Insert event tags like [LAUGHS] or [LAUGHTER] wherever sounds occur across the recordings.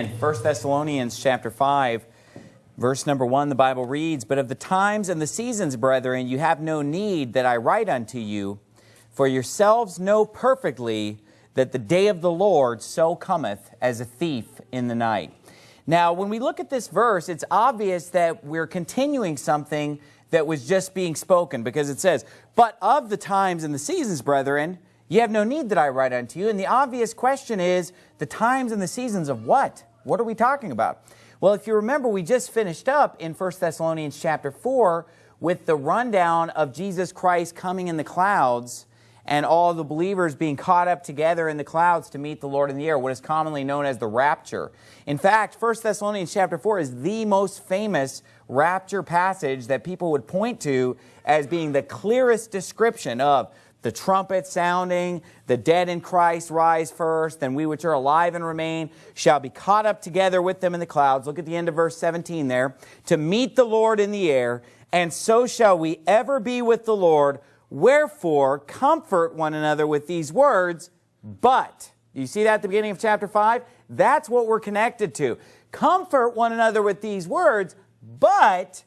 In 1 Thessalonians chapter 5, verse number 1, the Bible reads, But of the times and the seasons, brethren, you have no need that I write unto you, for yourselves know perfectly that the day of the Lord so cometh as a thief in the night. Now, when we look at this verse, it's obvious that we're continuing something that was just being spoken because it says, But of the times and the seasons, brethren, you have no need that I write unto you. And the obvious question is, the times and the seasons of what? What are we talking about? Well, if you remember, we just finished up in 1 Thessalonians chapter 4 with the rundown of Jesus Christ coming in the clouds and all the believers being caught up together in the clouds to meet the Lord in the air, what is commonly known as the rapture. In fact, 1 Thessalonians chapter 4 is the most famous rapture passage that people would point to as being the clearest description of the trumpet sounding, the dead in Christ rise first, then we which are alive and remain shall be caught up together with them in the clouds. Look at the end of verse 17 there. To meet the Lord in the air, and so shall we ever be with the Lord. Wherefore, comfort one another with these words, but. You see that at the beginning of chapter 5? That's what we're connected to. Comfort one another with these words, but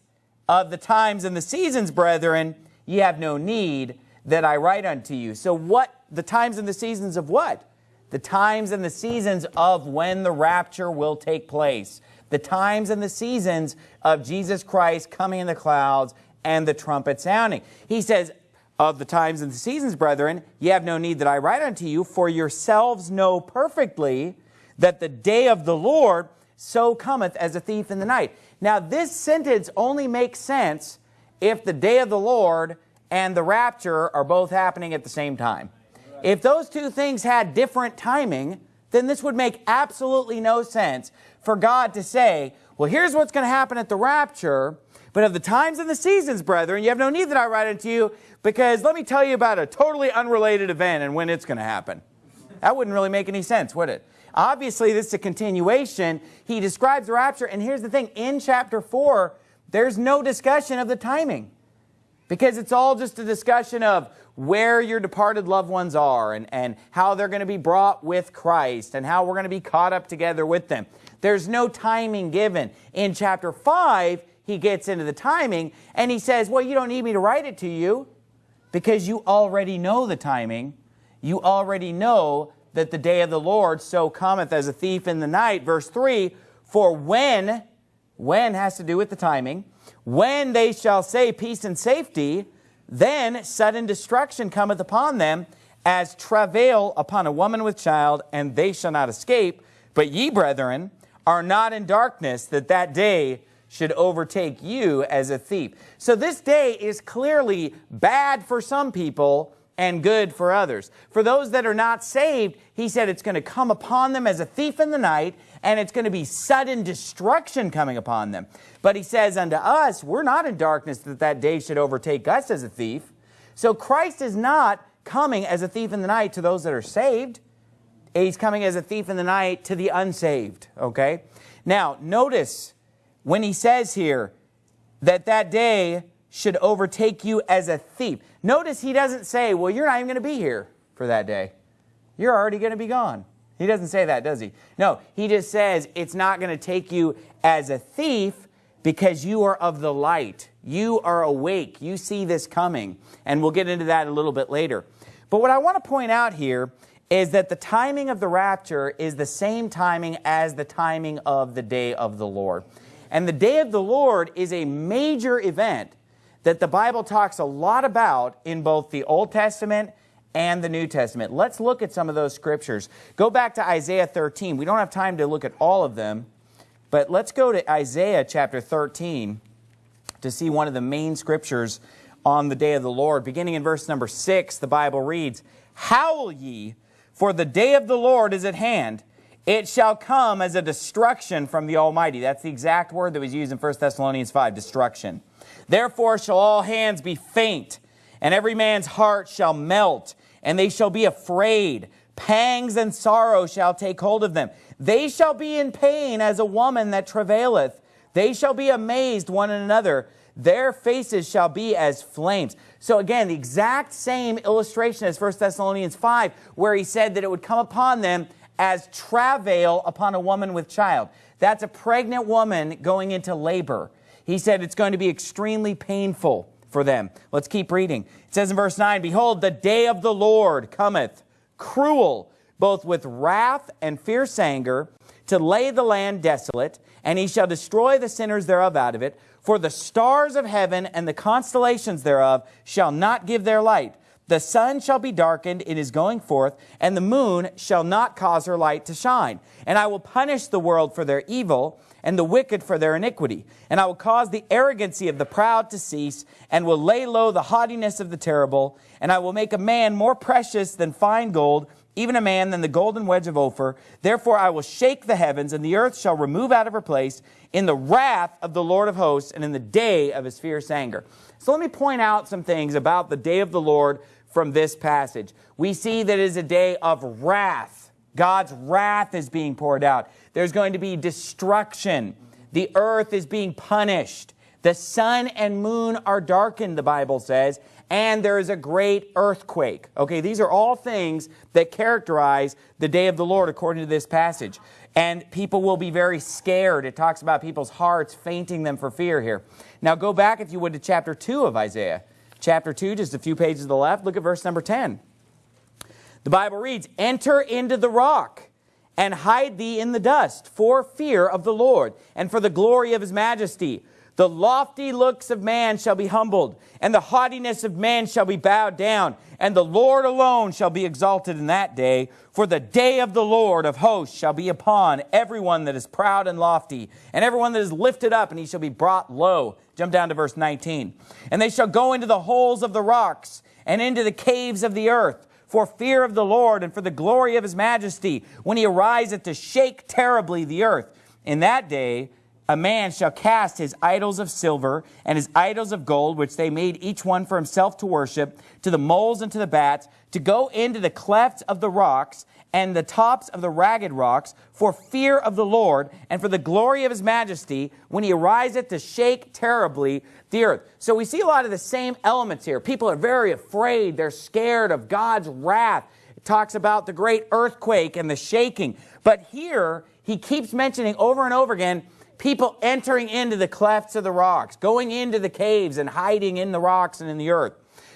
of the times and the seasons, brethren, ye have no need that I write unto you. So what, the times and the seasons of what? The times and the seasons of when the rapture will take place. The times and the seasons of Jesus Christ coming in the clouds and the trumpet sounding. He says, of the times and the seasons, brethren, ye have no need that I write unto you, for yourselves know perfectly that the day of the Lord so cometh as a thief in the night. Now, this sentence only makes sense if the day of the Lord and the rapture are both happening at the same time. If those two things had different timing, then this would make absolutely no sense for God to say, well, here's what's going to happen at the rapture, but of the times and the seasons, brethren, you have no need that I write unto you, because let me tell you about a totally unrelated event and when it's going to happen. That wouldn't really make any sense, would it? Obviously, this is a continuation. He describes the rapture, and here's the thing. In chapter 4, there's no discussion of the timing. Because it's all just a discussion of where your departed loved ones are and, and how they're going to be brought with Christ and how we're going to be caught up together with them. There's no timing given. In chapter 5, he gets into the timing and he says, well, you don't need me to write it to you because you already know the timing. You already know that the day of the Lord so cometh as a thief in the night. Verse 3, for when, when has to do with the timing, when they shall say peace and safety, then sudden destruction cometh upon them, as travail upon a woman with child, and they shall not escape. But ye, brethren, are not in darkness, that that day should overtake you as a thief. So this day is clearly bad for some people and good for others. For those that are not saved, he said it's going to come upon them as a thief in the night, and it's going to be sudden destruction coming upon them. But he says unto us, we're not in darkness that that day should overtake us as a thief. So Christ is not coming as a thief in the night to those that are saved. He's coming as a thief in the night to the unsaved, okay? Now, notice when he says here that that day should overtake you as a thief. Notice he doesn't say, well, you're not even going to be here for that day. You're already going to be gone. He doesn't say that, does he? No, he just says it's not going to take you as a thief because you are of the light. You are awake. You see this coming. And we'll get into that a little bit later. But what I want to point out here is that the timing of the rapture is the same timing as the timing of the day of the Lord. And the day of the Lord is a major event that the Bible talks a lot about in both the Old Testament and the New Testament. Let's look at some of those scriptures. Go back to Isaiah 13. We don't have time to look at all of them, but let's go to Isaiah chapter 13 to see one of the main scriptures on the day of the Lord. Beginning in verse number 6, the Bible reads, Howl ye, for the day of the Lord is at hand. It shall come as a destruction from the Almighty. That's the exact word that was used in 1 Thessalonians 5, destruction. Therefore shall all hands be faint, and every man's heart shall melt, and they shall be afraid. Pangs and sorrow shall take hold of them. They shall be in pain as a woman that travaileth. They shall be amazed one another. Their faces shall be as flames. So again, the exact same illustration as 1 Thessalonians 5, where he said that it would come upon them as travail upon a woman with child. That's a pregnant woman going into labor. He said it's going to be extremely painful for them. Let's keep reading. It says in verse 9, Behold, the day of the Lord cometh, cruel, both with wrath and fierce anger, to lay the land desolate, and he shall destroy the sinners thereof out of it. For the stars of heaven and the constellations thereof shall not give their light. The sun shall be darkened in his going forth, and the moon shall not cause her light to shine. And I will punish the world for their evil, and the wicked for their iniquity. And I will cause the arrogancy of the proud to cease, and will lay low the haughtiness of the terrible. And I will make a man more precious than fine gold, even a man than the golden wedge of Ophir. Therefore I will shake the heavens, and the earth shall remove out of her place in the wrath of the Lord of hosts, and in the day of his fierce anger. So let me point out some things about the day of the Lord from this passage. We see that it is a day of wrath. God's wrath is being poured out. There's going to be destruction. The earth is being punished. The sun and moon are darkened, the Bible says, and there is a great earthquake. Okay, these are all things that characterize the day of the Lord according to this passage. And people will be very scared. It talks about people's hearts fainting them for fear here. Now go back, if you would, to chapter 2 of Isaiah. Chapter 2, just a few pages to the left. Look at verse number 10. The Bible reads, Enter into the rock and hide thee in the dust for fear of the Lord and for the glory of his majesty. The lofty looks of man shall be humbled, and the haughtiness of man shall be bowed down, and the Lord alone shall be exalted in that day. For the day of the Lord of hosts shall be upon everyone that is proud and lofty, and everyone that is lifted up, and he shall be brought low. Jump down to verse 19. And they shall go into the holes of the rocks, and into the caves of the earth for fear of the Lord and for the glory of his majesty, when he ariseth to shake terribly the earth. In that day a man shall cast his idols of silver and his idols of gold, which they made each one for himself to worship, to the moles and to the bats, to go into the clefts of the rocks and the tops of the ragged rocks, for fear of the Lord and for the glory of his majesty, when he ariseth to shake terribly the earth. So we see a lot of the same elements here. People are very afraid. They're scared of God's wrath. It talks about the great earthquake and the shaking. But here, he keeps mentioning over and over again, people entering into the clefts of the rocks, going into the caves and hiding in the rocks and in the earth.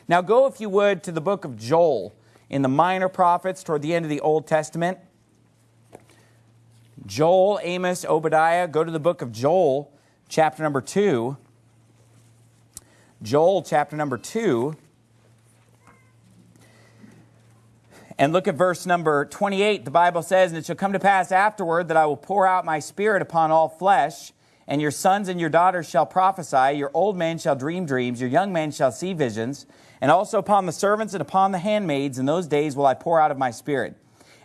Now go, if you would, to the book of Joel in the minor prophets toward the end of the Old Testament. Joel, Amos, Obadiah. Go to the book of Joel, chapter number 2. Joel chapter number 2. And look at verse number 28. The Bible says, And it shall come to pass afterward that I will pour out my spirit upon all flesh, and your sons and your daughters shall prophesy, your old men shall dream dreams, your young men shall see visions, and also upon the servants and upon the handmaids in those days will I pour out of my spirit.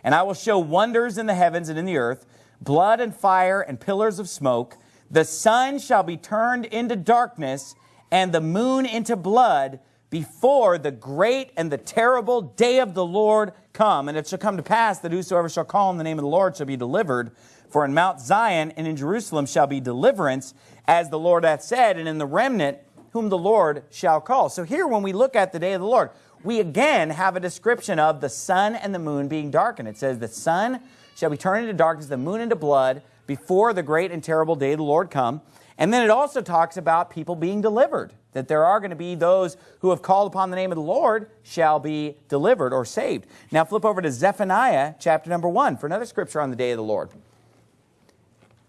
And I will show wonders in the heavens and in the earth, blood and fire and pillars of smoke. The sun shall be turned into darkness, and the moon into blood before the great and the terrible day of the Lord come. And it shall come to pass that whosoever shall call on the name of the Lord shall be delivered. For in Mount Zion and in Jerusalem shall be deliverance, as the Lord hath said, and in the remnant whom the Lord shall call. So here, when we look at the day of the Lord, we again have a description of the sun and the moon being darkened. It says, The sun shall be turned into darkness, the moon into blood, before the great and terrible day of the Lord come. And then it also talks about people being delivered, that there are going to be those who have called upon the name of the Lord shall be delivered or saved. Now flip over to Zephaniah chapter number 1 for another scripture on the day of the Lord.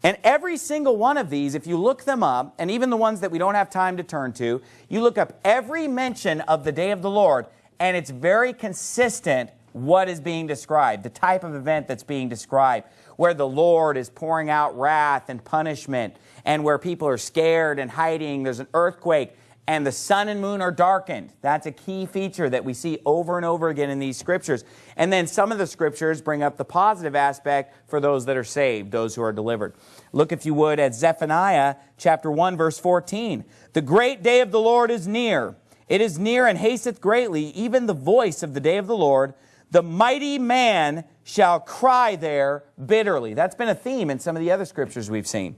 And every single one of these, if you look them up, and even the ones that we don't have time to turn to, you look up every mention of the day of the Lord, and it's very consistent what is being described, the type of event that's being described, where the Lord is pouring out wrath and punishment, and where people are scared and hiding. There's an earthquake, and the sun and moon are darkened. That's a key feature that we see over and over again in these scriptures. And then some of the scriptures bring up the positive aspect for those that are saved, those who are delivered. Look, if you would, at Zephaniah chapter 1, verse 14. The great day of the Lord is near. It is near and hasteth greatly, even the voice of the day of the Lord. The mighty man shall cry there bitterly. That's been a theme in some of the other scriptures we've seen.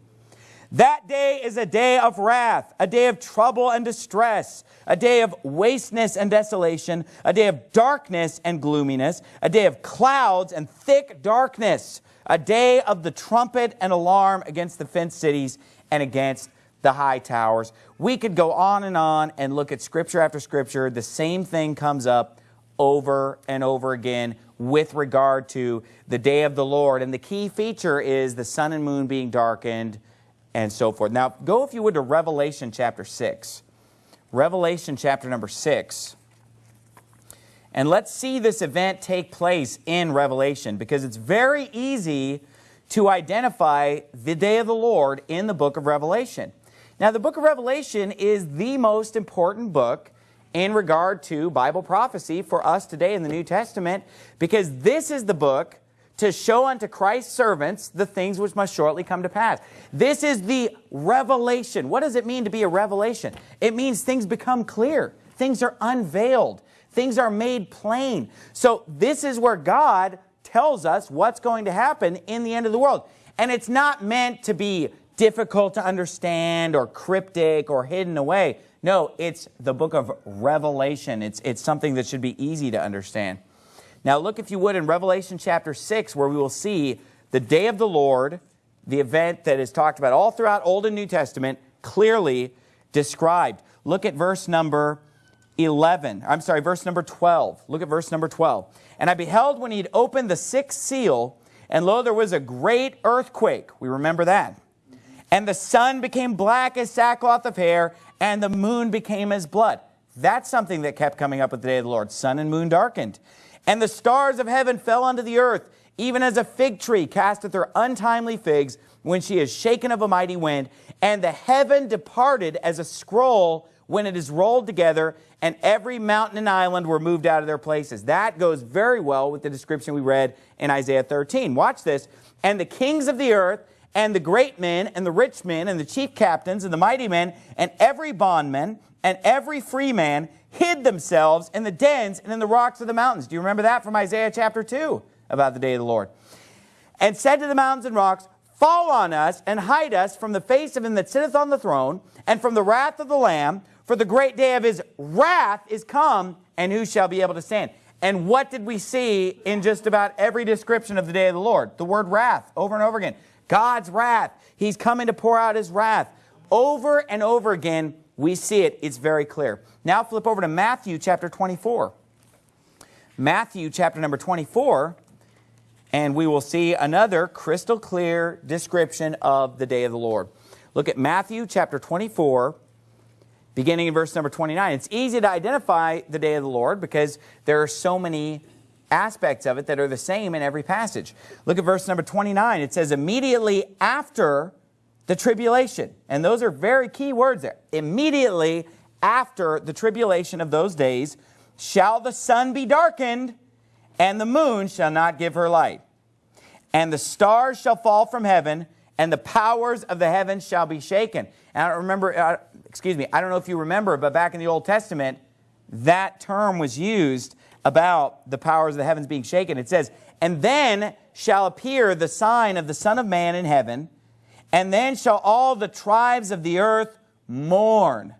That day is a day of wrath, a day of trouble and distress, a day of wasteness and desolation, a day of darkness and gloominess, a day of clouds and thick darkness, a day of the trumpet and alarm against the fenced cities and against the high towers. We could go on and on and look at scripture after scripture. The same thing comes up over and over again with regard to the day of the Lord. And the key feature is the sun and moon being darkened, and so forth. Now, go if you would to Revelation chapter 6. Revelation chapter number 6. And let's see this event take place in Revelation because it's very easy to identify the day of the Lord in the book of Revelation. Now, the book of Revelation is the most important book in regard to Bible prophecy for us today in the New Testament because this is the book to show unto Christ's servants the things which must shortly come to pass. This is the revelation. What does it mean to be a revelation? It means things become clear. Things are unveiled. Things are made plain. So this is where God tells us what's going to happen in the end of the world. And it's not meant to be difficult to understand or cryptic or hidden away. No, it's the book of Revelation. It's, it's something that should be easy to understand. Now look, if you would, in Revelation chapter 6, where we will see the day of the Lord, the event that is talked about all throughout Old and New Testament, clearly described. Look at verse number 11. I'm sorry, verse number 12. Look at verse number 12. And I beheld when he had opened the sixth seal, and lo, there was a great earthquake. We remember that. And the sun became black as sackcloth of hair, and the moon became as blood. That's something that kept coming up with the day of the Lord. Sun and moon darkened. And the stars of heaven fell unto the earth, even as a fig tree casteth her untimely figs when she is shaken of a mighty wind. And the heaven departed as a scroll when it is rolled together, and every mountain and island were moved out of their places. That goes very well with the description we read in Isaiah 13. Watch this. And the kings of the earth, and the great men, and the rich men, and the chief captains, and the mighty men, and every bondman, and every free man hid themselves in the dens and in the rocks of the mountains. Do you remember that from Isaiah chapter 2 about the day of the Lord? And said to the mountains and rocks, Fall on us and hide us from the face of him that sitteth on the throne and from the wrath of the Lamb, for the great day of his wrath is come, and who shall be able to stand? And what did we see in just about every description of the day of the Lord? The word wrath over and over again. God's wrath. He's coming to pour out his wrath. Over and over again, we see it. It's very clear. Now flip over to Matthew chapter 24. Matthew chapter number 24, and we will see another crystal clear description of the day of the Lord. Look at Matthew chapter 24, beginning in verse number 29. It's easy to identify the day of the Lord because there are so many aspects of it that are the same in every passage. Look at verse number 29. It says, immediately after the tribulation. And those are very key words there. Immediately after the tribulation of those days shall the sun be darkened, and the moon shall not give her light. And the stars shall fall from heaven, and the powers of the heavens shall be shaken. And I don't remember, uh, excuse me, I don't know if you remember, but back in the Old Testament, that term was used about the powers of the heavens being shaken. It says, And then shall appear the sign of the Son of Man in heaven, and then shall all the tribes of the earth mourn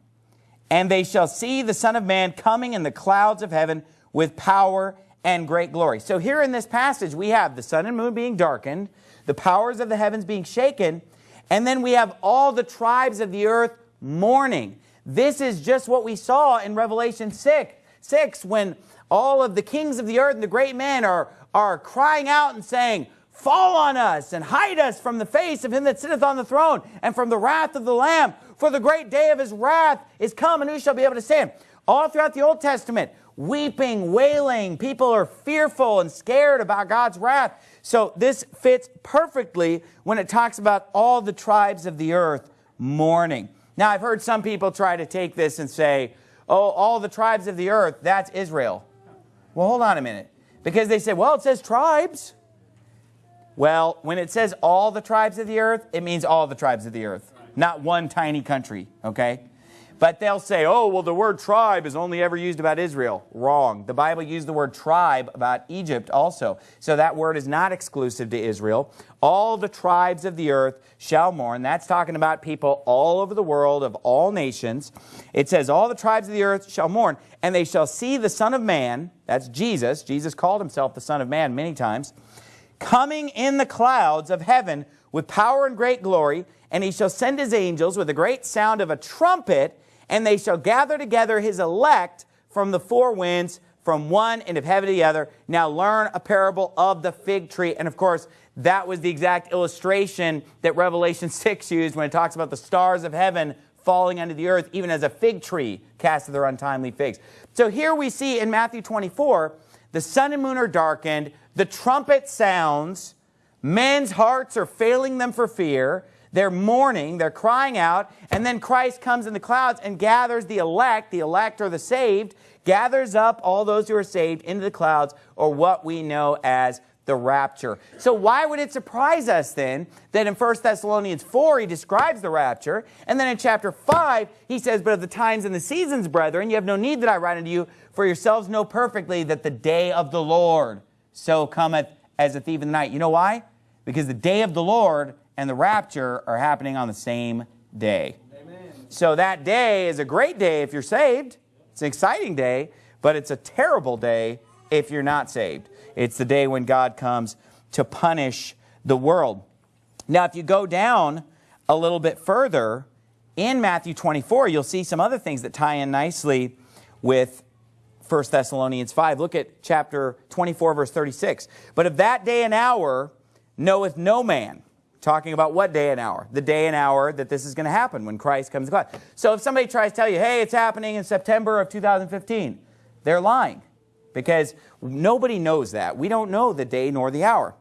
and they shall see the Son of Man coming in the clouds of heaven with power and great glory. So here in this passage, we have the sun and moon being darkened, the powers of the heavens being shaken, and then we have all the tribes of the earth mourning. This is just what we saw in Revelation 6, 6 when all of the kings of the earth and the great men are, are crying out and saying, Fall on us and hide us from the face of him that sitteth on the throne and from the wrath of the Lamb. For the great day of his wrath is come, and who shall be able to stand? All throughout the Old Testament, weeping, wailing. People are fearful and scared about God's wrath. So this fits perfectly when it talks about all the tribes of the earth mourning. Now, I've heard some people try to take this and say, oh, all the tribes of the earth, that's Israel. Well, hold on a minute. Because they say, well, it says tribes. Well, when it says all the tribes of the earth, it means all the tribes of the earth, not one tiny country, okay? But they'll say, oh, well, the word tribe is only ever used about Israel. Wrong. The Bible used the word tribe about Egypt also. So that word is not exclusive to Israel. All the tribes of the earth shall mourn. That's talking about people all over the world of all nations. It says, all the tribes of the earth shall mourn, and they shall see the Son of Man, that's Jesus, Jesus called himself the Son of Man many times, coming in the clouds of heaven with power and great glory, and he shall send his angels with a great sound of a trumpet, and they shall gather together his elect from the four winds, from one end of heaven to the other. Now learn a parable of the fig tree. And of course, that was the exact illustration that Revelation [LAUGHS] 6 used when it talks about the stars of heaven falling unto the earth, even as a fig tree casteth their untimely figs. So here we see in Matthew 24, the sun and moon are darkened, the trumpet sounds, men's hearts are failing them for fear, they're mourning, they're crying out, and then Christ comes in the clouds and gathers the elect, the elect or the saved, gathers up all those who are saved into the clouds, or what we know as the rapture. So why would it surprise us then that in 1 Thessalonians 4 he describes the rapture, and then in chapter 5 he says, But of the times and the seasons, brethren, you have no need that I write unto you, for yourselves know perfectly that the day of the Lord so cometh as a thief in the night. You know why? Because the day of the Lord and the rapture are happening on the same day. Amen. So that day is a great day if you're saved. It's an exciting day, but it's a terrible day if you're not saved. It's the day when God comes to punish the world. Now, if you go down a little bit further in Matthew 24, you'll see some other things that tie in nicely with 1 Thessalonians 5. Look at chapter 24, verse 36. But of that day and hour knoweth no man Talking about what day and hour? The day and hour that this is going to happen when Christ comes to God. So if somebody tries to tell you, hey, it's happening in September of 2015, they're lying because nobody knows that. We don't know the day nor the hour.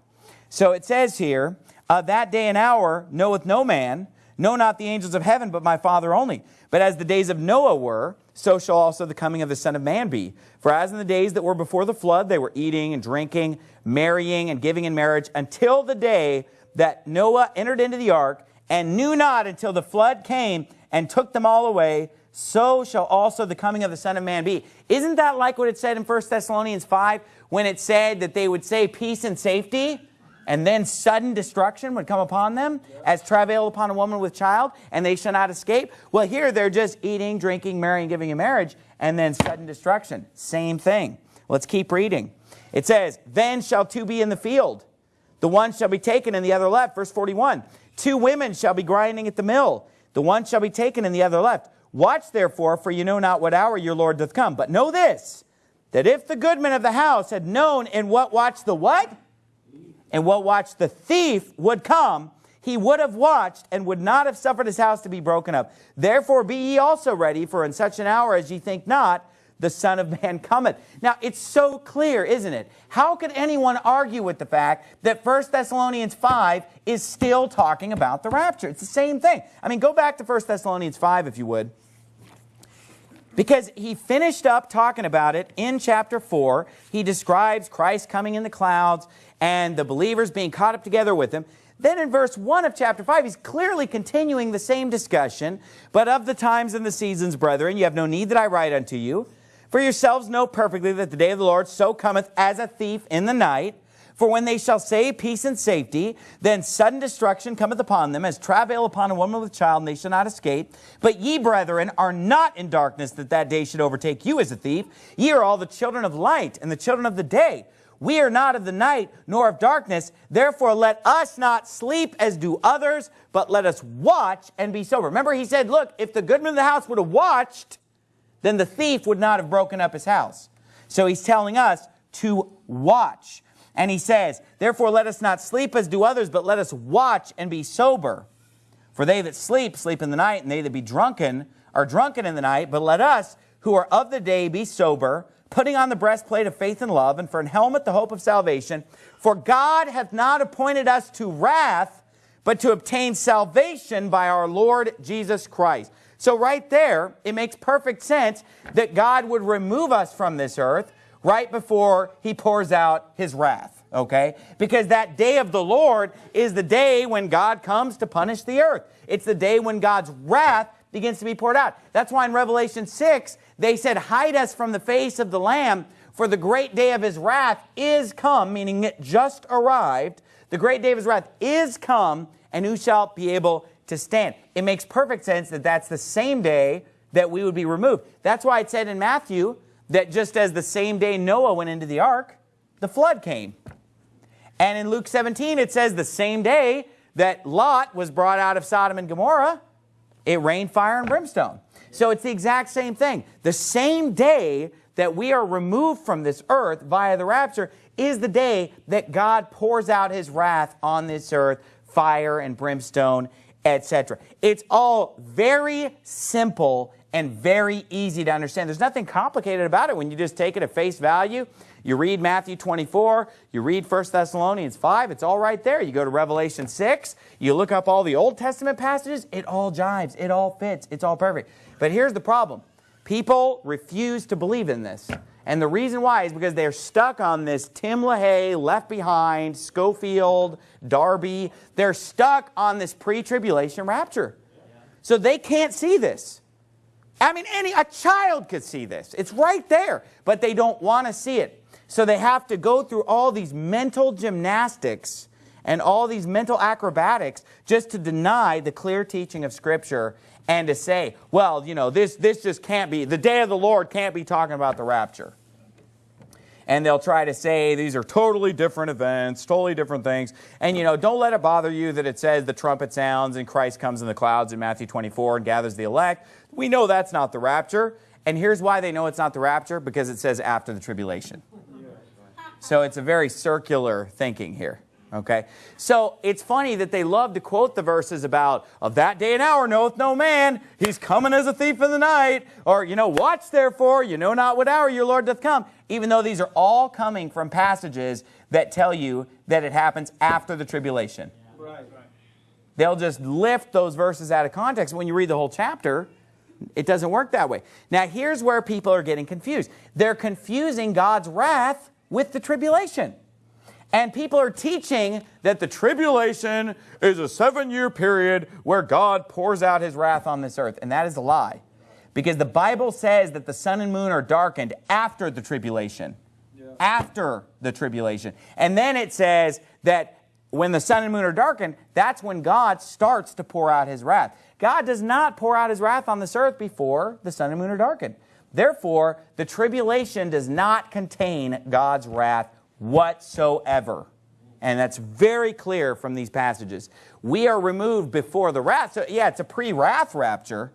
So it says here, uh, that day and hour knoweth no man, know not the angels of heaven, but my Father only. But as the days of Noah were, so shall also the coming of the Son of Man be. For as in the days that were before the flood, they were eating and drinking, marrying and giving in marriage, until the day that Noah entered into the ark and knew not until the flood came and took them all away, so shall also the coming of the Son of Man be. Isn't that like what it said in 1 Thessalonians 5 when it said that they would say peace and safety and then sudden destruction would come upon them as travail upon a woman with child and they shall not escape? Well, here they're just eating, drinking, marrying, giving in marriage and then sudden destruction. Same thing. Let's keep reading. It says, Then shall two be in the field the one shall be taken and the other left. Verse 41. Two women shall be grinding at the mill. The one shall be taken and the other left. Watch therefore, for you know not what hour your Lord doth come. But know this, that if the goodman of the house had known in what watch the what? And what watch the thief would come, he would have watched and would not have suffered his house to be broken up. Therefore be ye also ready, for in such an hour as ye think not, the Son of Man cometh. Now, it's so clear, isn't it? How could anyone argue with the fact that 1 Thessalonians 5 is still talking about the rapture? It's the same thing. I mean, go back to 1 Thessalonians 5, if you would. Because he finished up talking about it in chapter 4. He describes Christ coming in the clouds and the believers being caught up together with him. Then in verse 1 of chapter 5, he's clearly continuing the same discussion. But of the times and the seasons, brethren, you have no need that I write unto you. For yourselves know perfectly that the day of the Lord so cometh as a thief in the night. For when they shall say peace and safety, then sudden destruction cometh upon them, as travail upon a woman with child, and they shall not escape. But ye, brethren, are not in darkness, that that day should overtake you as a thief. Ye are all the children of light, and the children of the day. We are not of the night, nor of darkness. Therefore, let us not sleep as do others, but let us watch and be sober. Remember, he said, look, if the goodman of the house would have watched, then the thief would not have broken up his house. So he's telling us to watch. And he says, Therefore let us not sleep as do others, but let us watch and be sober. For they that sleep, sleep in the night, and they that be drunken are drunken in the night. But let us, who are of the day, be sober, putting on the breastplate of faith and love, and for an helmet the hope of salvation. For God hath not appointed us to wrath, but to obtain salvation by our Lord Jesus Christ. So right there, it makes perfect sense that God would remove us from this earth right before he pours out his wrath, okay? Because that day of the Lord is the day when God comes to punish the earth. It's the day when God's wrath begins to be poured out. That's why in Revelation 6, they said, Hide us from the face of the Lamb, for the great day of his wrath is come, meaning it just arrived. The great day of his wrath is come, and who shall be able to stand? It makes perfect sense that that's the same day that we would be removed. That's why it said in Matthew that just as the same day Noah went into the ark, the flood came. And in Luke 17, it says the same day that Lot was brought out of Sodom and Gomorrah, it rained fire and brimstone. So it's the exact same thing. The same day that we are removed from this earth via the rapture is the day that God pours out his wrath on this earth, fire and brimstone, etc. It's all very simple and very easy to understand. There's nothing complicated about it when you just take it at face value. You read Matthew 24, you read 1 Thessalonians 5, it's all right there. You go to Revelation 6, you look up all the Old Testament passages, it all jives, it all fits, it's all perfect. But here's the problem. People refuse to believe in this. And the reason why is because they're stuck on this Tim LaHaye, Left Behind, Scofield, Darby. They're stuck on this pre-tribulation rapture. So they can't see this. I mean, any a child could see this. It's right there, but they don't want to see it. So they have to go through all these mental gymnastics and all these mental acrobatics just to deny the clear teaching of Scripture and to say, well, you know, this, this just can't be, the day of the Lord can't be talking about the rapture. And they'll try to say these are totally different events, totally different things. And, you know, don't let it bother you that it says the trumpet sounds and Christ comes in the clouds in Matthew 24 and gathers the elect. We know that's not the rapture. And here's why they know it's not the rapture, because it says after the tribulation. So it's a very circular thinking here. Okay, so it's funny that they love to quote the verses about, of that day and hour knoweth no man, he's coming as a thief in the night, or, you know, watch therefore, you know not what hour your Lord doth come, even though these are all coming from passages that tell you that it happens after the tribulation. Right. They'll just lift those verses out of context. When you read the whole chapter, it doesn't work that way. Now, here's where people are getting confused. They're confusing God's wrath with the tribulation. And people are teaching that the tribulation is a seven-year period where God pours out his wrath on this earth. And that is a lie. Because the Bible says that the sun and moon are darkened after the tribulation. Yeah. After the tribulation. And then it says that when the sun and moon are darkened, that's when God starts to pour out his wrath. God does not pour out his wrath on this earth before the sun and moon are darkened. Therefore, the tribulation does not contain God's wrath whatsoever. And that's very clear from these passages. We are removed before the wrath. So, yeah, it's a pre-wrath rapture,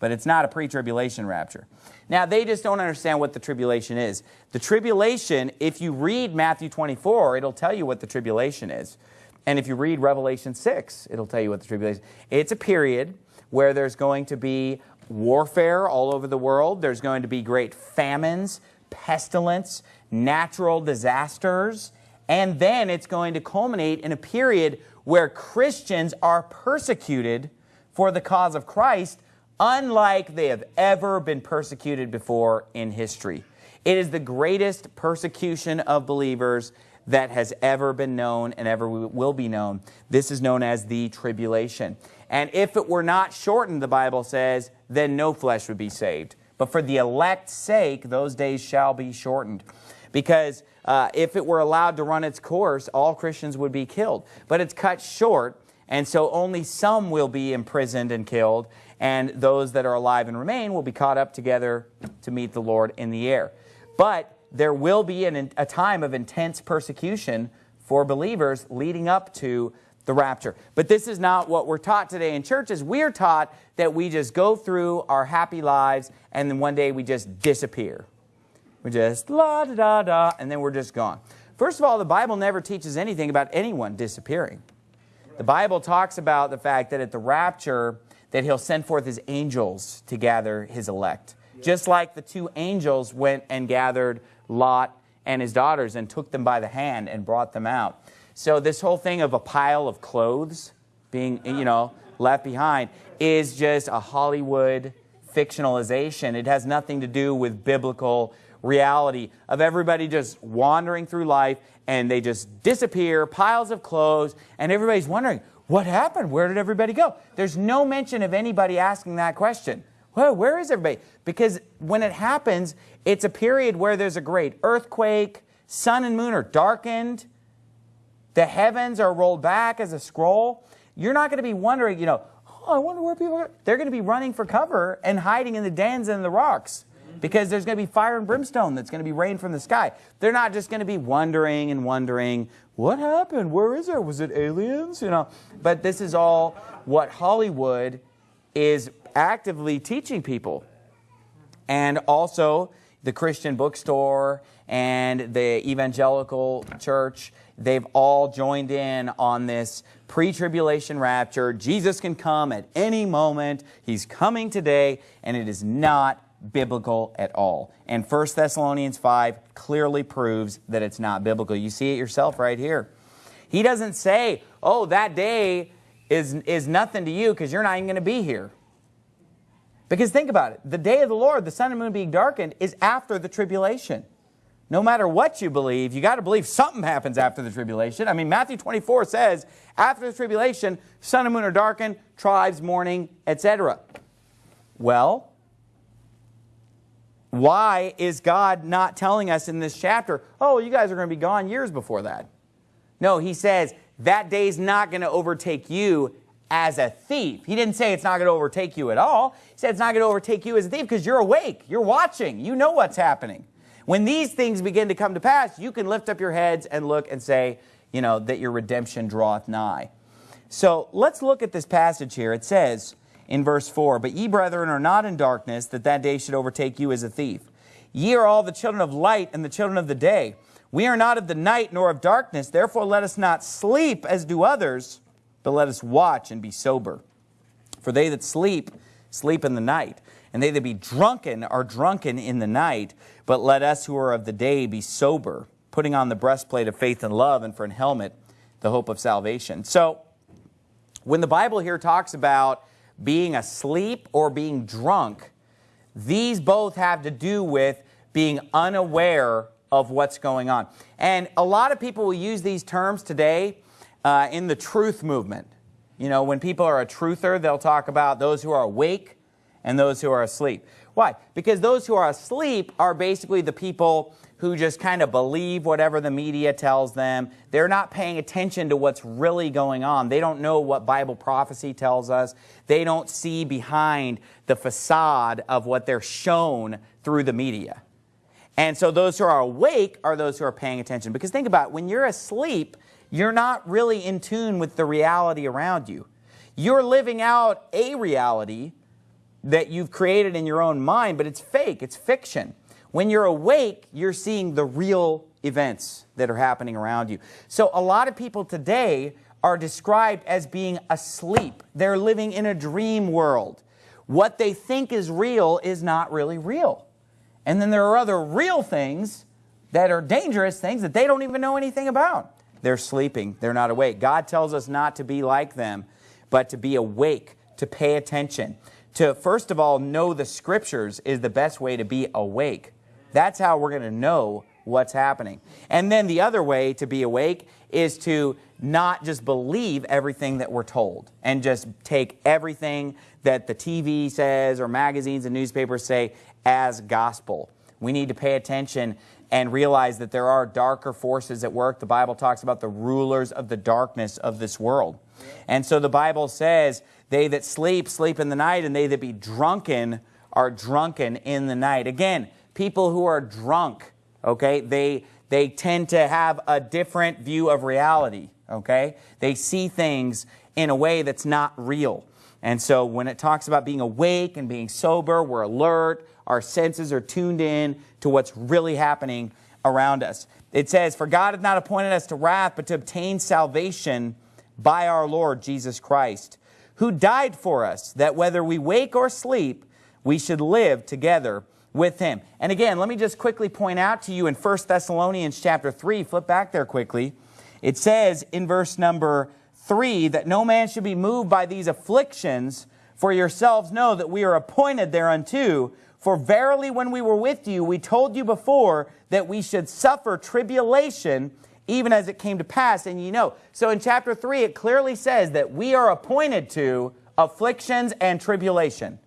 but it's not a pre-tribulation rapture. Now, they just don't understand what the tribulation is. The tribulation, if you read Matthew 24, it'll tell you what the tribulation is. And if you read Revelation 6, it'll tell you what the tribulation is. It's a period where there's going to be warfare all over the world. There's going to be great famines, pestilence, natural disasters, and then it's going to culminate in a period where Christians are persecuted for the cause of Christ, unlike they have ever been persecuted before in history. It is the greatest persecution of believers that has ever been known and ever will be known. This is known as the tribulation. And if it were not shortened, the Bible says, then no flesh would be saved. But for the elect's sake, those days shall be shortened. Because uh, if it were allowed to run its course, all Christians would be killed. But it's cut short, and so only some will be imprisoned and killed, and those that are alive and remain will be caught up together to meet the Lord in the air. But there will be an, a time of intense persecution for believers leading up to the rapture. But this is not what we're taught today in churches. We're taught that we just go through our happy lives and then one day we just disappear. We just la da da da and then we're just gone. First of all, the Bible never teaches anything about anyone disappearing. The Bible talks about the fact that at the rapture that he'll send forth his angels to gather his elect. Just like the two angels went and gathered Lot and his daughters and took them by the hand and brought them out. So this whole thing of a pile of clothes being, you know, left behind is just a Hollywood fictionalization. It has nothing to do with biblical reality of everybody just wandering through life and they just disappear, piles of clothes, and everybody's wondering, What happened? Where did everybody go? There's no mention of anybody asking that question. Well, where is everybody? Because when it happens, it's a period where there's a great earthquake, sun and moon are darkened, the heavens are rolled back as a scroll. You're not going to be wondering, you know, oh, I wonder where people are. They're going to be running for cover and hiding in the dens and the rocks because there's going to be fire and brimstone that's going to be rained from the sky. They're not just going to be wondering and wondering, what happened? Where is it? Was it aliens? You know, but this is all what Hollywood is actively teaching people. And also the Christian bookstore and the evangelical church, they've all joined in on this pre-tribulation rapture. Jesus can come at any moment. He's coming today, and it is not biblical at all. And 1 Thessalonians 5 clearly proves that it's not biblical. You see it yourself right here. He doesn't say, oh, that day is, is nothing to you because you're not even going to be here. Because think about it. The day of the Lord, the sun and moon being darkened, is after the tribulation. No matter what you believe, you got to believe something happens after the tribulation. I mean, Matthew 24 says, after the tribulation, sun and moon are darkened, tribes mourning, etc. Well, why is God not telling us in this chapter, oh, you guys are going to be gone years before that? No, he says, that day's not going to overtake you as a thief. He didn't say it's not going to overtake you at all. He said it's not going to overtake you as a thief because you're awake. You're watching. You know what's happening. When these things begin to come to pass, you can lift up your heads and look and say, you know, that your redemption draweth nigh. So let's look at this passage here. It says, in verse 4, But ye, brethren, are not in darkness, that that day should overtake you as a thief. Ye are all the children of light and the children of the day. We are not of the night nor of darkness. Therefore let us not sleep as do others, but let us watch and be sober. For they that sleep, sleep in the night. And they that be drunken are drunken in the night. But let us who are of the day be sober, putting on the breastplate of faith and love, and for an helmet, the hope of salvation. So, when the Bible here talks about being asleep or being drunk, these both have to do with being unaware of what's going on. And a lot of people will use these terms today uh, in the truth movement. You know, when people are a truther, they'll talk about those who are awake and those who are asleep. Why? Because those who are asleep are basically the people who just kind of believe whatever the media tells them. They're not paying attention to what's really going on. They don't know what Bible prophecy tells us. They don't see behind the facade of what they're shown through the media. And so those who are awake are those who are paying attention. Because think about it, when you're asleep, you're not really in tune with the reality around you. You're living out a reality that you've created in your own mind, but it's fake, it's fiction. When you're awake, you're seeing the real events that are happening around you. So a lot of people today are described as being asleep. They're living in a dream world. What they think is real is not really real. And then there are other real things that are dangerous things that they don't even know anything about. They're sleeping. They're not awake. God tells us not to be like them, but to be awake, to pay attention. To, first of all, know the Scriptures is the best way to be awake. That's how we're going to know what's happening. And then the other way to be awake is to not just believe everything that we're told and just take everything that the TV says or magazines and newspapers say as gospel. We need to pay attention and realize that there are darker forces at work. The Bible talks about the rulers of the darkness of this world. And so the Bible says, they that sleep, sleep in the night, and they that be drunken are drunken in the night. Again, people who are drunk, okay, they, they tend to have a different view of reality, okay? They see things in a way that's not real. And so when it talks about being awake and being sober, we're alert, our senses are tuned in to what's really happening around us. It says, For God hath not appointed us to wrath, but to obtain salvation by our Lord Jesus Christ, who died for us, that whether we wake or sleep, we should live together with him. And again, let me just quickly point out to you in 1 Thessalonians chapter 3, flip back there quickly. It says in verse number 3 that no man should be moved by these afflictions, for yourselves know that we are appointed thereunto. For verily when we were with you, we told you before that we should suffer tribulation, even as it came to pass, and you know. So in chapter 3, it clearly says that we are appointed to afflictions and tribulation,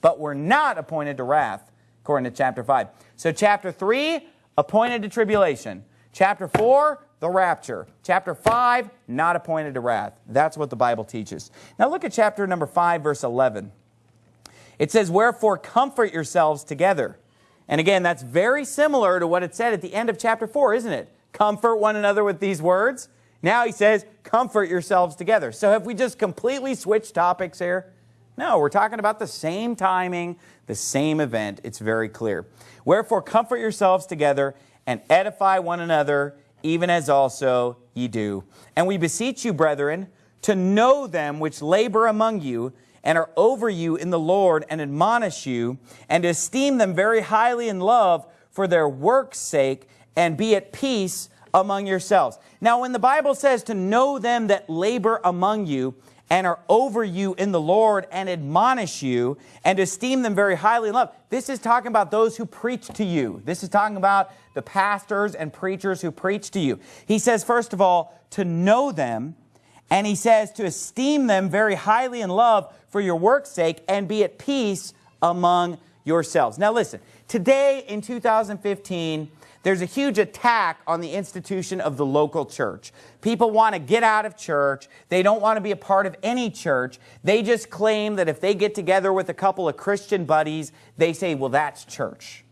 but we're not appointed to wrath, according to chapter 5. So chapter 3, appointed to tribulation. Chapter 4, the rapture. Chapter 5, not appointed to wrath. That's what the Bible teaches. Now look at chapter number 5, verse 11. It says, Wherefore comfort yourselves together. And again, that's very similar to what it said at the end of chapter 4, isn't it? Comfort one another with these words. Now he says, comfort yourselves together. So have we just completely switched topics here? No, we're talking about the same timing, the same event. It's very clear. Wherefore comfort yourselves together and edify one another, even as also ye do. And we beseech you, brethren, to know them which labor among you, and are over you in the Lord, and admonish you, and esteem them very highly in love for their work's sake, and be at peace among yourselves. Now, when the Bible says to know them that labor among you, and are over you in the Lord and admonish you and esteem them very highly in love. This is talking about those who preach to you. This is talking about the pastors and preachers who preach to you. He says, first of all, to know them, and he says to esteem them very highly in love for your work's sake and be at peace among yourselves. Now listen, today in 2015, there's a huge attack on the institution of the local church. People want to get out of church. They don't want to be a part of any church. They just claim that if they get together with a couple of Christian buddies, they say, well, that's church.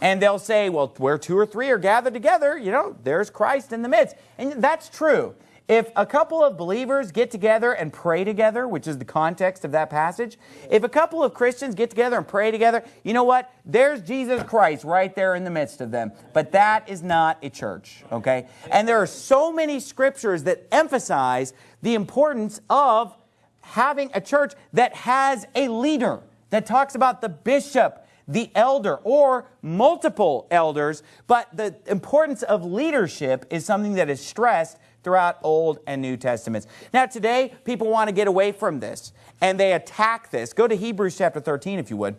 And they'll say, well, where two or three are gathered together, you know, there's Christ in the midst. And that's true. If a couple of believers get together and pray together, which is the context of that passage, if a couple of Christians get together and pray together, you know what? There's Jesus Christ right there in the midst of them. But that is not a church, okay? And there are so many scriptures that emphasize the importance of having a church that has a leader, that talks about the bishop, the elder or multiple elders, but the importance of leadership is something that is stressed throughout Old and New Testaments. Now today, people want to get away from this, and they attack this. Go to Hebrews chapter 13 if you would.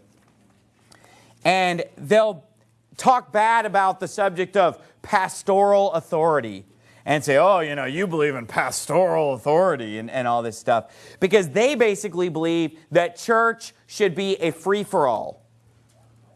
And they'll talk bad about the subject of pastoral authority and say, oh, you know, you believe in pastoral authority and, and all this stuff. Because they basically believe that church should be a free-for-all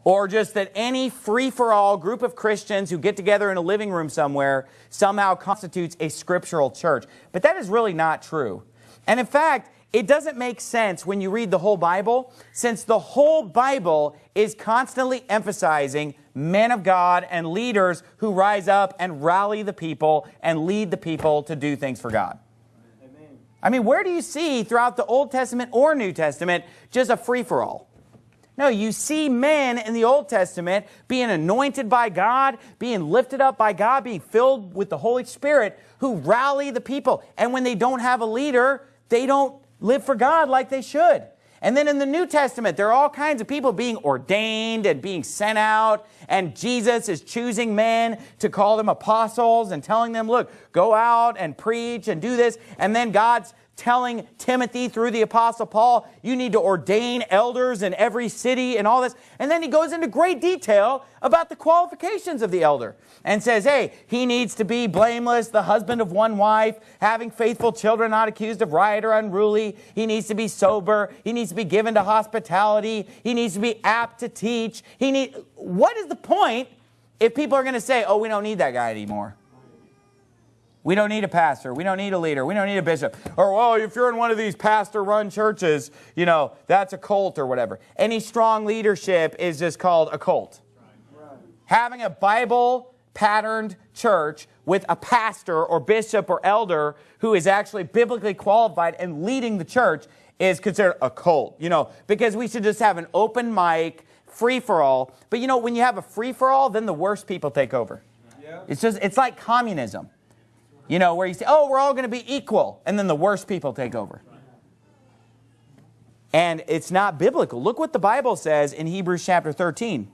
or just that any free-for-all group of Christians who get together in a living room somewhere somehow constitutes a scriptural church. But that is really not true. And in fact, it doesn't make sense when you read the whole Bible, since the whole Bible is constantly emphasizing men of God and leaders who rise up and rally the people and lead the people to do things for God. Amen. I mean, where do you see throughout the Old Testament or New Testament just a free-for-all? No, you see men in the Old Testament being anointed by God, being lifted up by God, being filled with the Holy Spirit, who rally the people. And when they don't have a leader, they don't live for God like they should. And then in the New Testament, there are all kinds of people being ordained and being sent out, and Jesus is choosing men to call them apostles and telling them, look, go out and preach and do this. And then God's telling Timothy through the Apostle Paul, you need to ordain elders in every city and all this. And then he goes into great detail about the qualifications of the elder and says, hey, he needs to be blameless, the husband of one wife, having faithful children, not accused of riot or unruly. He needs to be sober. He needs to be given to hospitality. He needs to be apt to teach. He need, what is the point if people are going to say, oh, we don't need that guy anymore? We don't need a pastor. We don't need a leader. We don't need a bishop. Or, well, if you're in one of these pastor-run churches, you know, that's a cult or whatever. Any strong leadership is just called a cult. Right. Having a Bible-patterned church with a pastor or bishop or elder who is actually biblically qualified and leading the church is considered a cult. You know, because we should just have an open mic, free-for-all. But, you know, when you have a free-for-all, then the worst people take over. Yeah. It's just, it's like communism. You know, where you say, oh, we're all going to be equal. And then the worst people take over. And it's not biblical. Look what the Bible says in Hebrews chapter 13.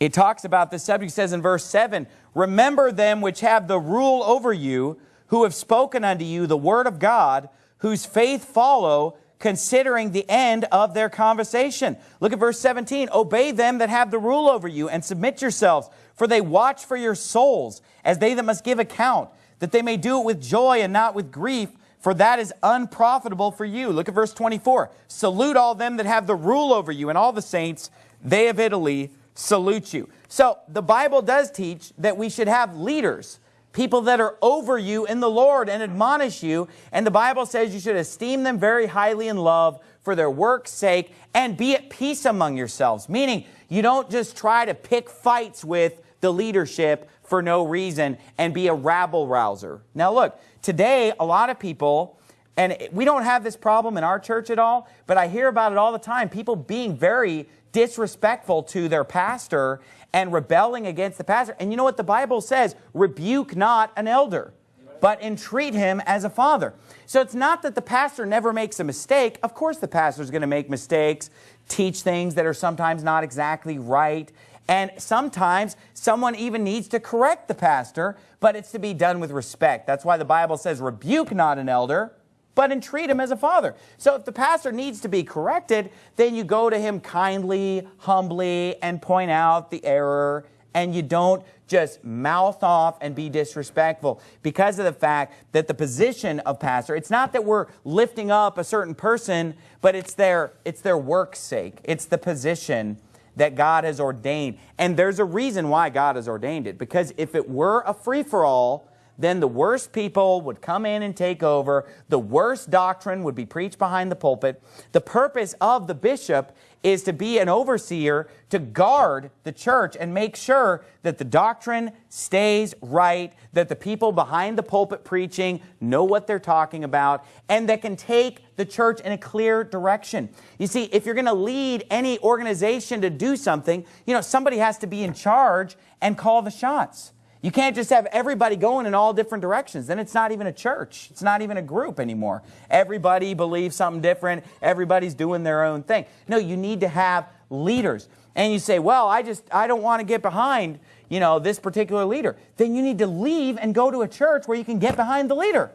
It talks about this subject. It says in verse 7, Remember them which have the rule over you, who have spoken unto you the word of God, whose faith follow, considering the end of their conversation. Look at verse 17. Obey them that have the rule over you and submit yourselves, for they watch for your souls as they that must give account, that they may do it with joy and not with grief, for that is unprofitable for you. Look at verse 24. Salute all them that have the rule over you and all the saints. They of Italy salute you. So the Bible does teach that we should have leaders people that are over you in the Lord and admonish you. And the Bible says you should esteem them very highly in love for their work's sake and be at peace among yourselves. Meaning, you don't just try to pick fights with the leadership for no reason and be a rabble rouser. Now, look, today, a lot of people, and we don't have this problem in our church at all, but I hear about it all the time people being very disrespectful to their pastor and rebelling against the pastor. And you know what the Bible says? Rebuke not an elder, but entreat him as a father. So it's not that the pastor never makes a mistake. Of course the pastor is going to make mistakes, teach things that are sometimes not exactly right. And sometimes someone even needs to correct the pastor, but it's to be done with respect. That's why the Bible says, rebuke not an elder, but entreat him as a father. So if the pastor needs to be corrected, then you go to him kindly, humbly, and point out the error, and you don't just mouth off and be disrespectful because of the fact that the position of pastor, it's not that we're lifting up a certain person, but it's their, it's their work's sake. It's the position that God has ordained. And there's a reason why God has ordained it, because if it were a free-for-all, then the worst people would come in and take over. The worst doctrine would be preached behind the pulpit. The purpose of the bishop is to be an overseer to guard the church and make sure that the doctrine stays right, that the people behind the pulpit preaching know what they're talking about, and that can take the church in a clear direction. You see, if you're going to lead any organization to do something, you know, somebody has to be in charge and call the shots. You can't just have everybody going in all different directions. Then it's not even a church. It's not even a group anymore. Everybody believes something different. Everybody's doing their own thing. No, you need to have leaders. And you say, well, I just, I don't want to get behind, you know, this particular leader. Then you need to leave and go to a church where you can get behind the leader.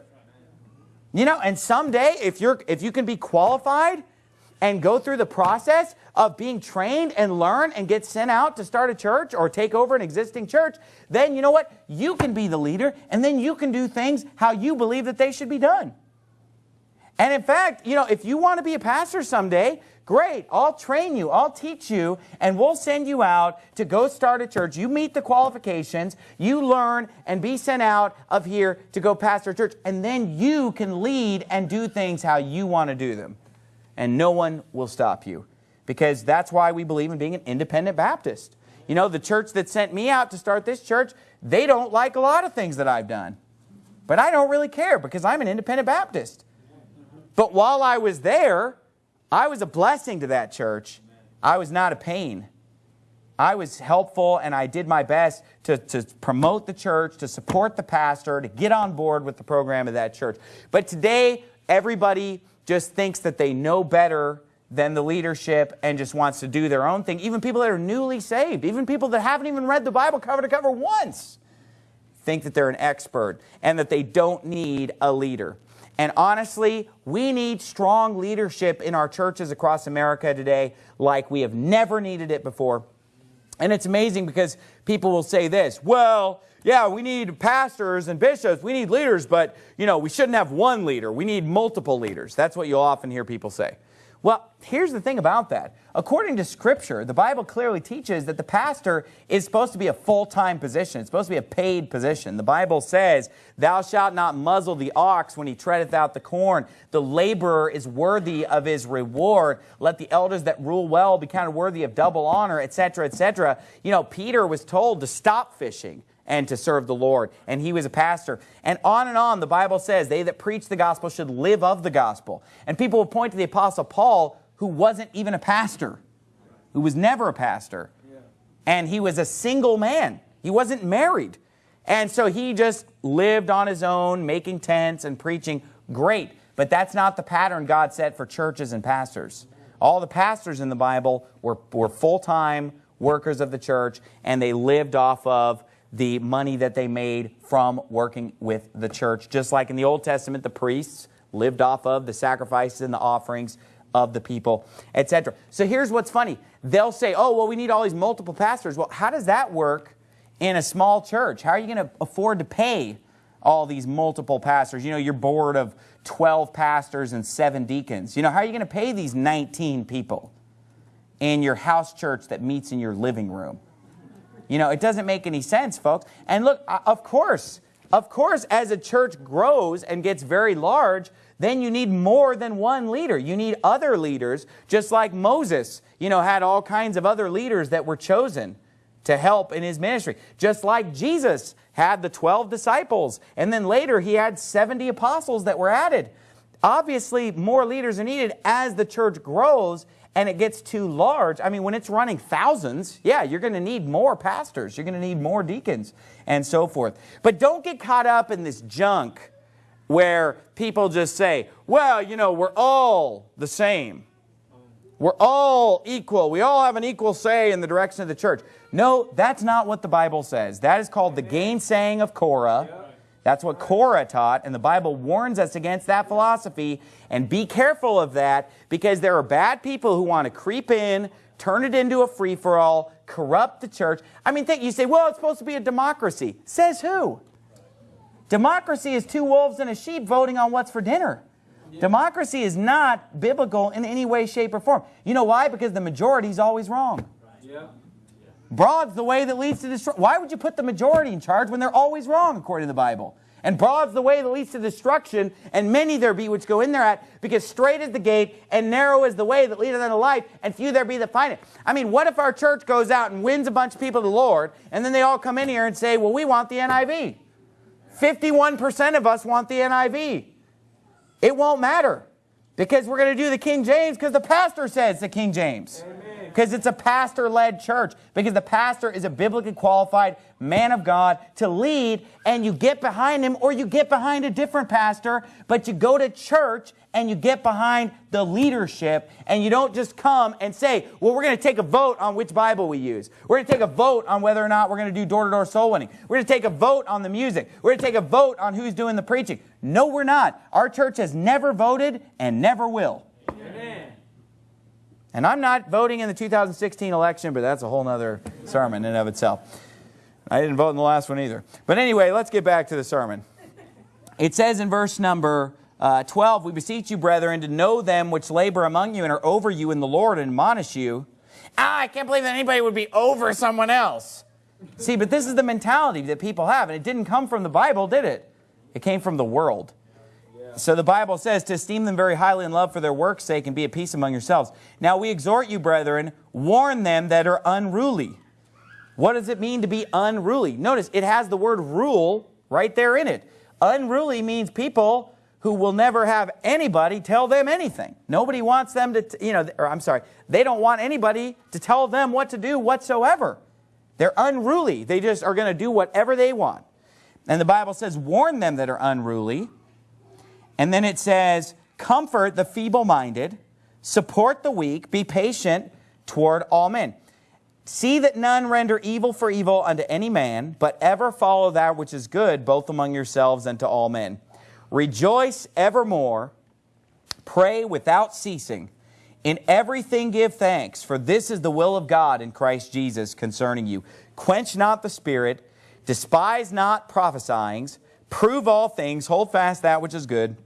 You know, and someday, if you're, if you can be qualified and go through the process of being trained and learn and get sent out to start a church or take over an existing church, then you know what? You can be the leader and then you can do things how you believe that they should be done. And in fact, you know, if you want to be a pastor someday, great, I'll train you, I'll teach you, and we'll send you out to go start a church. You meet the qualifications, you learn and be sent out of here to go pastor a church, and then you can lead and do things how you want to do them. And no one will stop you because that's why we believe in being an independent Baptist. You know, the church that sent me out to start this church, they don't like a lot of things that I've done. But I don't really care because I'm an independent Baptist. But while I was there, I was a blessing to that church. I was not a pain. I was helpful and I did my best to, to promote the church, to support the pastor, to get on board with the program of that church. But today, everybody just thinks that they know better than the leadership and just wants to do their own thing. Even people that are newly saved, even people that haven't even read the Bible cover to cover once, think that they're an expert and that they don't need a leader. And honestly, we need strong leadership in our churches across America today like we have never needed it before. And it's amazing because people will say this, well, yeah, we need pastors and bishops, we need leaders, but you know, we shouldn't have one leader. We need multiple leaders. That's what you'll often hear people say. Well, here's the thing about that. According to Scripture, the Bible clearly teaches that the pastor is supposed to be a full-time position. It's supposed to be a paid position. The Bible says, Thou shalt not muzzle the ox when he treadeth out the corn. The laborer is worthy of his reward. Let the elders that rule well be counted worthy of double honor, etc., etc. You know, Peter was told to stop fishing and to serve the Lord. And he was a pastor. And on and on, the Bible says, they that preach the gospel should live of the gospel. And people will point to the Apostle Paul, who wasn't even a pastor, who was never a pastor. And he was a single man. He wasn't married. And so he just lived on his own, making tents and preaching. Great. But that's not the pattern God set for churches and pastors. All the pastors in the Bible were, were full-time workers of the church, and they lived off of the money that they made from working with the church. Just like in the Old Testament, the priests lived off of, the sacrifices and the offerings of the people, etc. So here's what's funny. They'll say, oh, well, we need all these multiple pastors. Well, how does that work in a small church? How are you going to afford to pay all these multiple pastors? You know, you're board of 12 pastors and seven deacons. You know, how are you going to pay these 19 people in your house church that meets in your living room? You know, it doesn't make any sense, folks. And look, uh, of course, of course, as a church grows and gets very large, then you need more than one leader. You need other leaders, just like Moses, you know, had all kinds of other leaders that were chosen to help in his ministry. Just like Jesus had the 12 disciples, and then later he had 70 apostles that were added. Obviously, more leaders are needed as the church grows and it gets too large. I mean, when it's running thousands, yeah, you're going to need more pastors. You're going to need more deacons and so forth. But don't get caught up in this junk where people just say, well, you know, we're all the same. We're all equal. We all have an equal say in the direction of the church. No, that's not what the Bible says. That is called the gainsaying of Korah. That's what Korah taught, and the Bible warns us against that philosophy. And be careful of that because there are bad people who want to creep in, turn it into a free-for-all, corrupt the church. I mean, think, you say, well, it's supposed to be a democracy. Says who? Democracy is two wolves and a sheep voting on what's for dinner. Yeah. Democracy is not biblical in any way, shape, or form. You know why? Because the majority is always wrong. Yeah. Broad's the way that leads to destruction. Why would you put the majority in charge when they're always wrong, according to the Bible? And broad's the way that leads to destruction, and many there be which go in thereat, because straight is the gate, and narrow is the way that leadeth unto life, and few there be that find it. I mean, what if our church goes out and wins a bunch of people to the Lord, and then they all come in here and say, well, we want the NIV. 51% of us want the NIV. It won't matter because we're going to do the King James because the pastor says the King James. Because it's a pastor-led church. Because the pastor is a biblically qualified man of God to lead and you get behind him or you get behind a different pastor, but you go to church and you get behind the leadership and you don't just come and say, well, we're going to take a vote on which Bible we use. We're going to take a vote on whether or not we're going to do door-to-door -door soul winning. We're going to take a vote on the music. We're going to take a vote on who's doing the preaching. No, we're not. Our church has never voted and never will. Amen. And I'm not voting in the 2016 election, but that's a whole other sermon in and of itself. I didn't vote in the last one either. But anyway, let's get back to the sermon. It says in verse number uh, 12, We beseech you, brethren, to know them which labor among you and are over you in the Lord and admonish you. Ah, I can't believe that anybody would be over someone else. See, but this is the mentality that people have, and it didn't come from the Bible, did it? It came from the world. So the Bible says to esteem them very highly in love for their work's sake and be at peace among yourselves. Now we exhort you, brethren, warn them that are unruly. What does it mean to be unruly? Notice it has the word rule right there in it. Unruly means people who will never have anybody tell them anything. Nobody wants them to, you know, or I'm sorry, they don't want anybody to tell them what to do whatsoever. They're unruly. They just are going to do whatever they want. And the Bible says, warn them that are unruly. And then it says, comfort the feeble-minded, support the weak, be patient toward all men. See that none render evil for evil unto any man, but ever follow that which is good, both among yourselves and to all men. Rejoice evermore, pray without ceasing. In everything give thanks, for this is the will of God in Christ Jesus concerning you. Quench not the spirit, despise not prophesyings, prove all things, hold fast that which is good,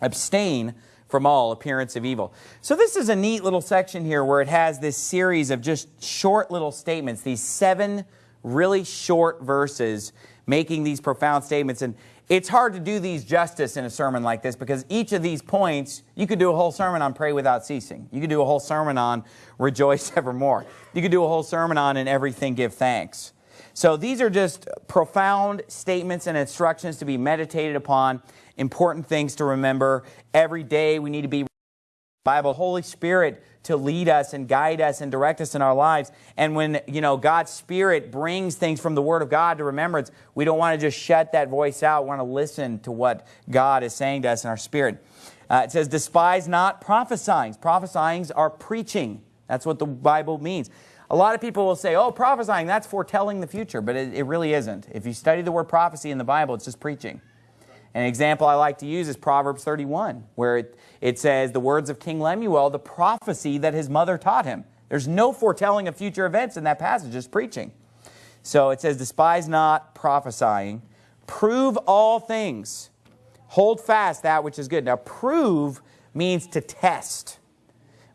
abstain from all appearance of evil. So this is a neat little section here where it has this series of just short little statements, these seven really short verses making these profound statements. And it's hard to do these justice in a sermon like this because each of these points, you could do a whole sermon on pray without ceasing. You could do a whole sermon on rejoice [LAUGHS] evermore. You could do a whole sermon on in everything give thanks. So these are just profound statements and instructions to be meditated upon important things to remember. Every day we need to be Bible, Holy Spirit to lead us and guide us and direct us in our lives. And when, you know, God's Spirit brings things from the Word of God to remembrance, we don't want to just shut that voice out. We want to listen to what God is saying to us in our spirit. Uh, it says, despise not prophesying. Prophesying are preaching. That's what the Bible means. A lot of people will say, oh, prophesying, that's foretelling the future, but it, it really isn't. If you study the word prophecy in the Bible, it's just preaching. An example I like to use is Proverbs 31, where it, it says the words of King Lemuel, the prophecy that his mother taught him. There's no foretelling of future events in that passage, just preaching. So it says, despise not prophesying, prove all things, hold fast that which is good. Now, prove means to test.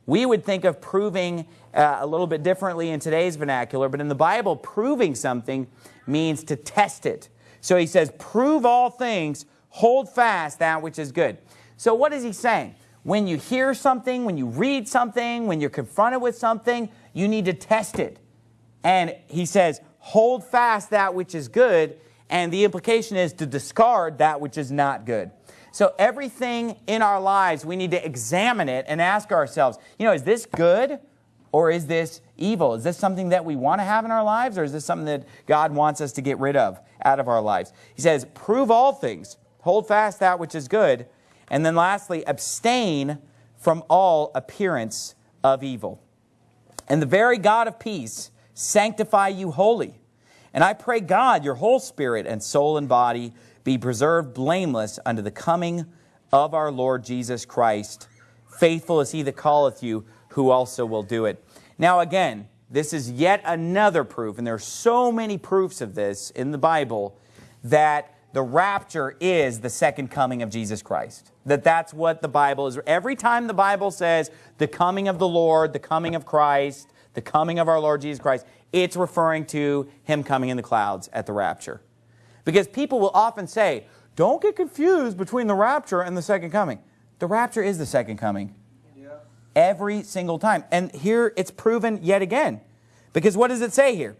We would think of proving uh, a little bit differently in today's vernacular, but in the Bible, proving something means to test it. So he says, prove all things, hold fast that which is good. So what is he saying? When you hear something, when you read something, when you're confronted with something, you need to test it. And he says, hold fast that which is good, and the implication is to discard that which is not good. So everything in our lives, we need to examine it and ask ourselves, you know, is this good or is this evil? Is this something that we want to have in our lives or is this something that God wants us to get rid of out of our lives? He says, prove all things, hold fast that which is good, and then lastly, abstain from all appearance of evil. And the very God of peace sanctify you wholly. And I pray God, your whole spirit and soul and body be preserved blameless unto the coming of our Lord Jesus Christ. Faithful is he that calleth you, who also will do it. Now again, this is yet another proof, and there are so many proofs of this in the Bible, that the rapture is the second coming of Jesus Christ. That that's what the Bible is. Every time the Bible says the coming of the Lord, the coming of Christ, the coming of our Lord Jesus Christ, it's referring to him coming in the clouds at the rapture. Because people will often say, don't get confused between the rapture and the second coming. The rapture is the second coming. Yeah. Every single time. And here it's proven yet again. Because what does it say here?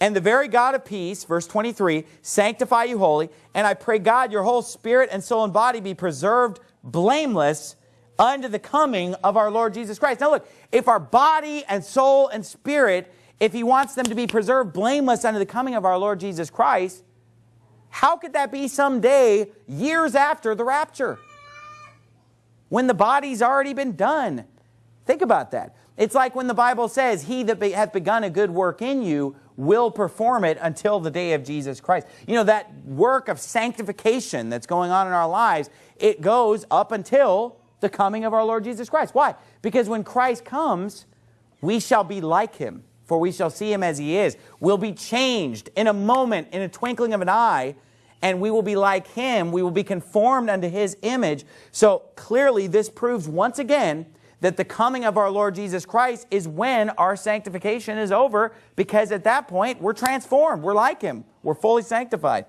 And the very God of peace, verse 23, sanctify you wholly, and I pray God your whole spirit and soul and body be preserved blameless unto the coming of our Lord Jesus Christ. Now look, if our body and soul and spirit, if he wants them to be preserved blameless unto the coming of our Lord Jesus Christ, how could that be someday, years after the rapture? When the body's already been done. Think about that. It's like when the Bible says, He that hath begun a good work in you will perform it until the day of Jesus Christ. You know, that work of sanctification that's going on in our lives, it goes up until the coming of our Lord Jesus Christ. Why? Because when Christ comes, we shall be like Him, for we shall see Him as He is. We'll be changed in a moment, in a twinkling of an eye, and we will be like him. We will be conformed unto his image. So clearly this proves once again that the coming of our Lord Jesus Christ is when our sanctification is over because at that point we're transformed. We're like him. We're fully sanctified.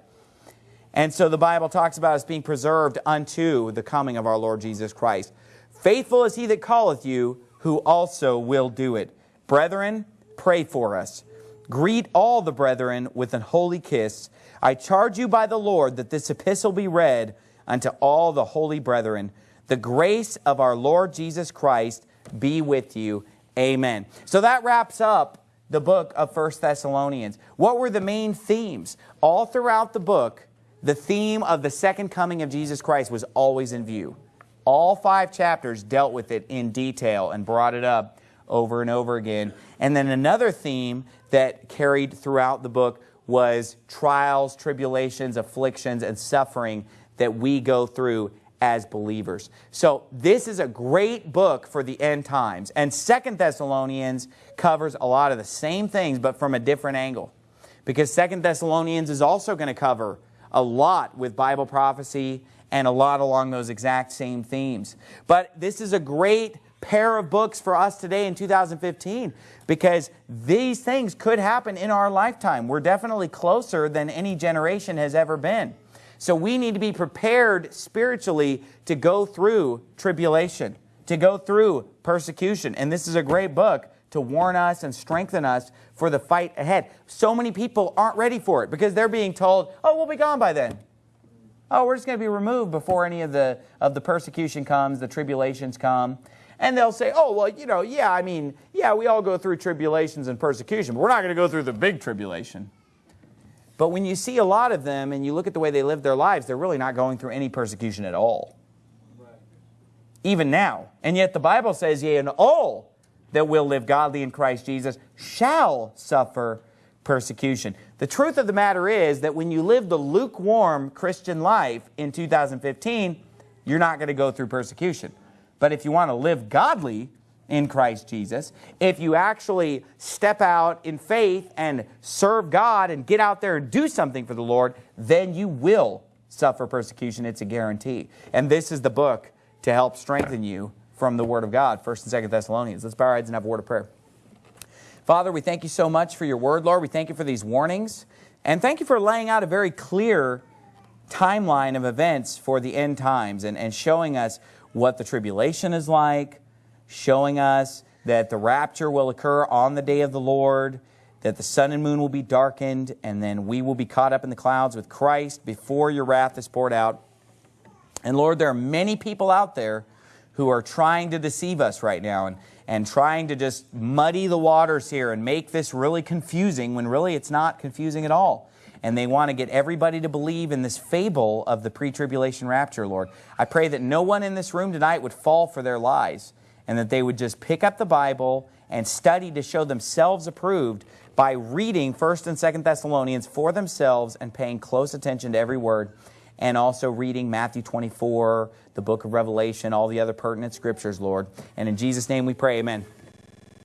And so the Bible talks about us being preserved unto the coming of our Lord Jesus Christ. Faithful is he that calleth you, who also will do it. Brethren, pray for us. Greet all the brethren with an holy kiss. I charge you by the Lord that this epistle be read unto all the holy brethren. The grace of our Lord Jesus Christ be with you. Amen. So that wraps up the book of First Thessalonians. What were the main themes? All throughout the book, the theme of the second coming of Jesus Christ was always in view. All five chapters dealt with it in detail and brought it up over and over again. And then another theme that carried throughout the book was trials, tribulations, afflictions, and suffering that we go through as believers. So this is a great book for the end times. And Second Thessalonians covers a lot of the same things, but from a different angle. Because Second Thessalonians is also going to cover a lot with Bible prophecy and a lot along those exact same themes. But this is a great pair of books for us today in 2015 because these things could happen in our lifetime. We're definitely closer than any generation has ever been. So we need to be prepared spiritually to go through tribulation, to go through persecution. And this is a great book to warn us and strengthen us for the fight ahead. So many people aren't ready for it because they're being told, oh, we'll be gone by then. Oh, we're just going to be removed before any of the, of the persecution comes, the tribulations come. And they'll say, oh, well, you know, yeah, I mean, yeah, we all go through tribulations and persecution, but we're not going to go through the big tribulation. But when you see a lot of them and you look at the way they live their lives, they're really not going through any persecution at all. Right. Even now. And yet the Bible says, yea, and all that will live godly in Christ Jesus shall suffer persecution. The truth of the matter is that when you live the lukewarm Christian life in 2015, you're not going to go through persecution. But if you want to live godly in Christ Jesus, if you actually step out in faith and serve God and get out there and do something for the Lord, then you will suffer persecution. It's a guarantee. And this is the book to help strengthen you from the Word of God, 1st and 2nd Thessalonians. Let's bow our heads and have a word of prayer. Father, we thank you so much for your word, Lord. We thank you for these warnings. And thank you for laying out a very clear timeline of events for the end times and, and showing us what the tribulation is like, showing us that the rapture will occur on the day of the Lord, that the sun and moon will be darkened, and then we will be caught up in the clouds with Christ before your wrath is poured out. And Lord, there are many people out there who are trying to deceive us right now. And, and trying to just muddy the waters here and make this really confusing when really it's not confusing at all. And they want to get everybody to believe in this fable of the pre-tribulation rapture, Lord. I pray that no one in this room tonight would fall for their lies and that they would just pick up the Bible and study to show themselves approved by reading 1st and 2nd Thessalonians for themselves and paying close attention to every word and also reading Matthew 24, the book of Revelation, all the other pertinent scriptures, Lord. And in Jesus' name we pray, amen.